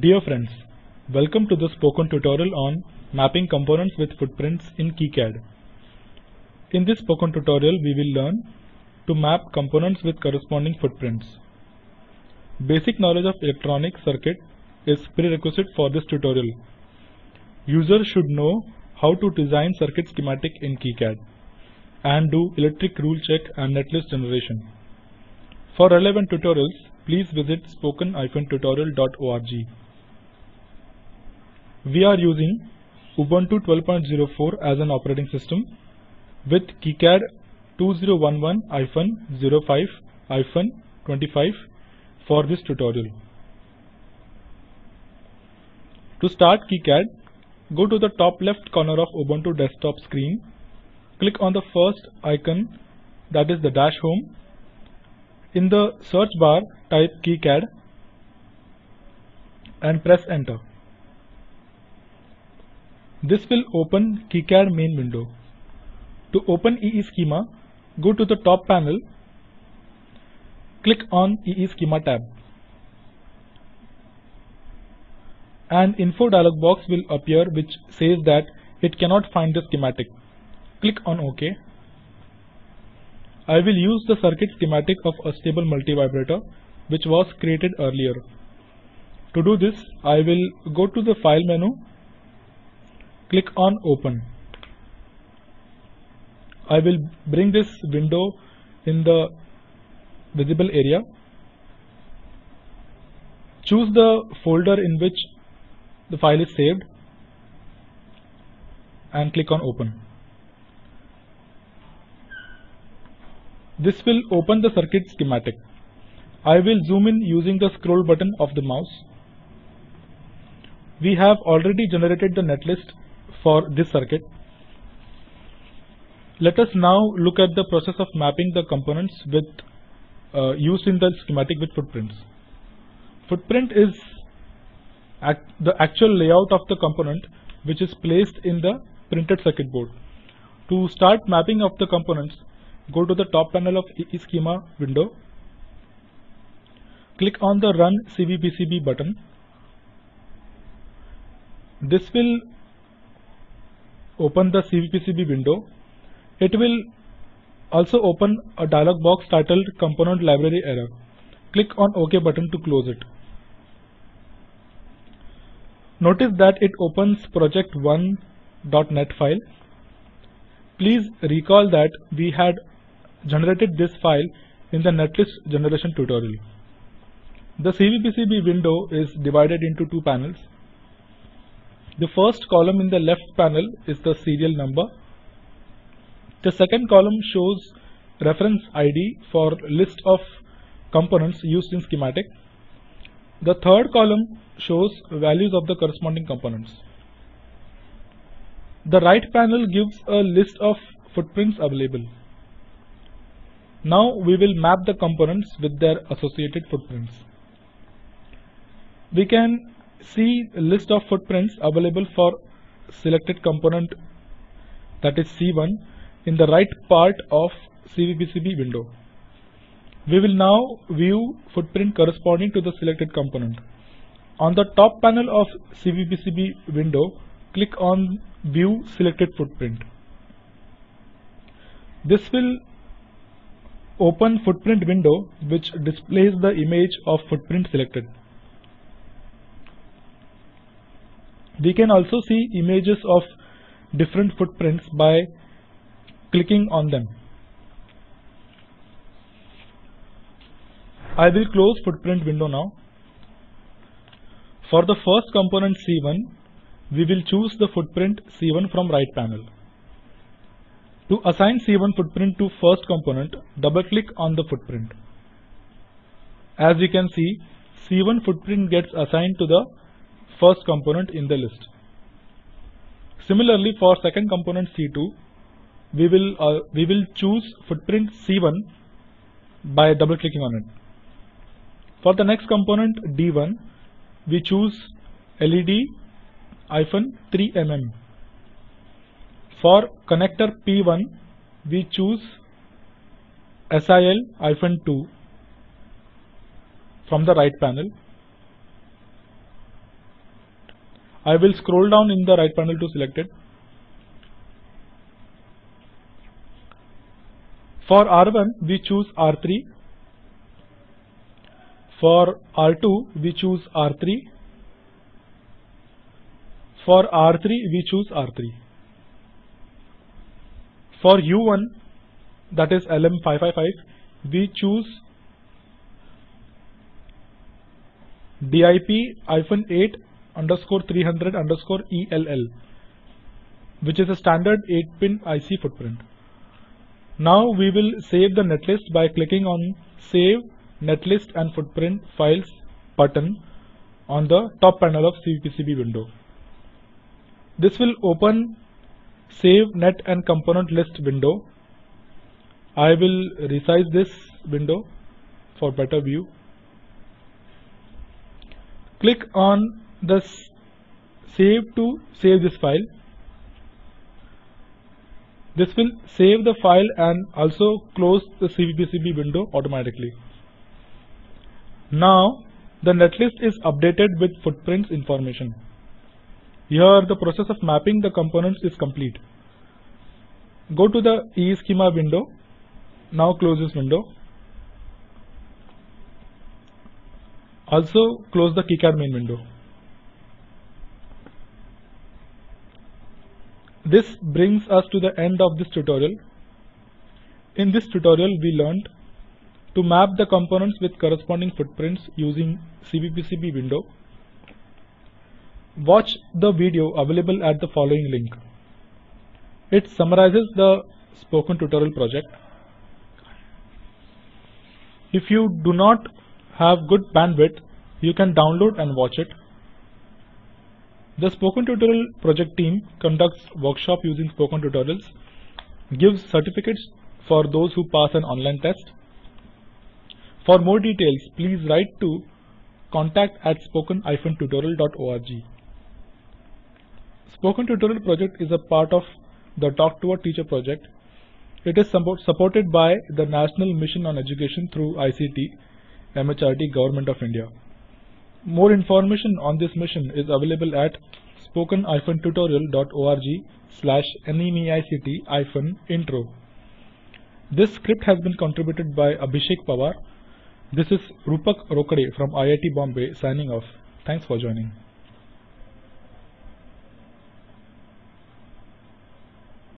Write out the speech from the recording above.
Dear friends, welcome to the spoken tutorial on mapping components with footprints in KiCad. In this spoken tutorial, we will learn to map components with corresponding footprints. Basic knowledge of electronic circuit is prerequisite for this tutorial. Users should know how to design circuit schematic in KiCad and do electric rule check and netlist generation. For relevant tutorials, please visit spoken-tutorial.org. We are using Ubuntu 12.04 as an operating system with KiCad 2011-05-25 for this tutorial. To start KiCad, go to the top left corner of Ubuntu desktop screen, click on the first icon that is the dash home. In the search bar, type KiCad and press enter. This will open KiCad main window. To open EEschema, go to the top panel, click on EEschema tab. An info dialog box will appear which says that it cannot find the schematic. Click on OK. I will use the circuit schematic of astable multivibrator which was created earlier. To do this, I will go to the File menu, click on Open. I will bring this window in the visible area. Choose the folder in which the file is saved and click on Open. This will open the circuit schematic. I will zoom in using the scroll button of the mouse. We have already generated the netlist for this circuit. Let us now look at the process of mapping the components with uh, used in the schematic with footprints. Footprint is act the actual layout of the component which is placed in the printed circuit board. To start mapping of the components, go to the top panel of EEschema window, click on the Run CVPCB button. This will open the CVPCB window. It will also open a dialog box titled Component Library Error. Click on OK button to close it. Notice that it opens project1.net file. Please recall that we had generated this file in the netlist generation tutorial. The CVPCB window is divided into two panels. The first column in the left panel is the serial number. The second column shows reference ID for list of components used in schematic. The third column shows values of the corresponding components. The right panel gives a list of footprints available. Now we will map the components with their associated footprints. We can see a list of footprints available for selected component that is C1 in the right part of CVPCB window. We will now view footprint corresponding to the selected component. On the top panel of CVPCB window, click on View Selected Footprint. This will open footprint window which displays the image of footprint selected. We can also see images of different footprints by clicking on them. I will close footprint window now. For the first component C1, we will choose the footprint C1 from right panel. To assign C1 footprint to first component, double click on the footprint. As you can see, C1 footprint gets assigned to the first component in the list. Similarly, for second component C2, we will uh, we will choose footprint C1 by double clicking on it. For the next component D1, we choose LED 3 mm. For connector P1, we choose SIL 2 from the right panel. I will scroll down in the right panel to select it. For R1 we choose R3. For R2 we choose R3. For R3 we choose R3. For U1 that is LM555 we choose DIP-8 underscore 300 underscore ELL which is a standard 8-pin IC footprint. Now we will save the netlist by clicking on Save Netlist and Footprint Files button on the top panel of CVPCB window. This will open Save Net and Component List window. I will resize this window for better view. Click on the Save to save this file. This will save the file and also close the CVPCB window automatically. Now the netlist is updated with footprints information. Here the process of mapping the components is complete. Go to the EEschema window. Now close this window. Also close the KiCad main window. This brings us to the end of this tutorial. In this tutorial we learned to map the components with corresponding footprints using CVPCB window. Watch the video available at the following link. It summarizes the spoken tutorial project. If you do not have good bandwidth, you can download and watch it. The Spoken Tutorial project team conducts workshop using Spoken Tutorials, gives certificates for those who pass an online test. For more details, please write to contact at spoken-tutorial.org. Spoken Tutorial project is a part of the Talk to a Teacher project. It is supported by the National Mission on Education through ICT, MHRD, Government of India. More information on this mission is available at spoken-tutorial.org slash nmeict-intro. This script has been contributed by Abhishek Pawar. This is Rupak Rokade from IIT Bombay signing off. Thanks for joining.